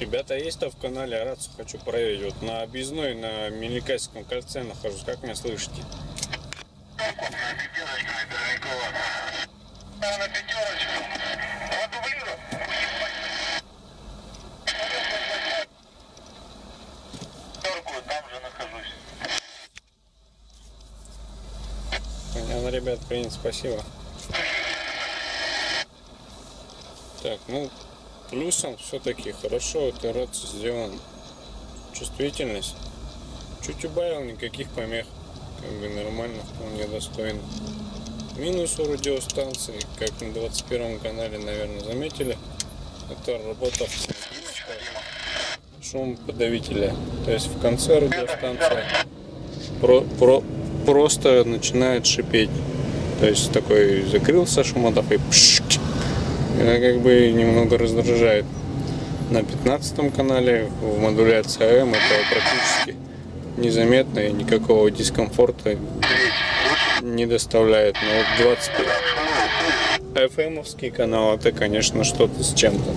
Ребята, есть кто в канале? Рацию хочу проверить. Вот на объездной, на Меликайском кольце нахожусь. Как меня слышите? Понятно, ребят, принято, спасибо. Так, ну, плюсом все-таки хорошо эта рация сделана. Чувствительность. Чуть убавил, никаких помех. Как бы нормально, вполне достойно. Минус у радиостанции, как на 21 канале, наверное, заметили, это работа автоматическая шумоподавителя. То есть в конце радиостанция про, про, просто начинает шипеть. То есть такой закрылся шумодав и пшк. Это как бы немного раздражает. На 15 канале в модуляции АМ это практически незаметно и никакого дискомфорта не доставляет. Но вот 25 FM канал это, конечно, что-то с чем-то.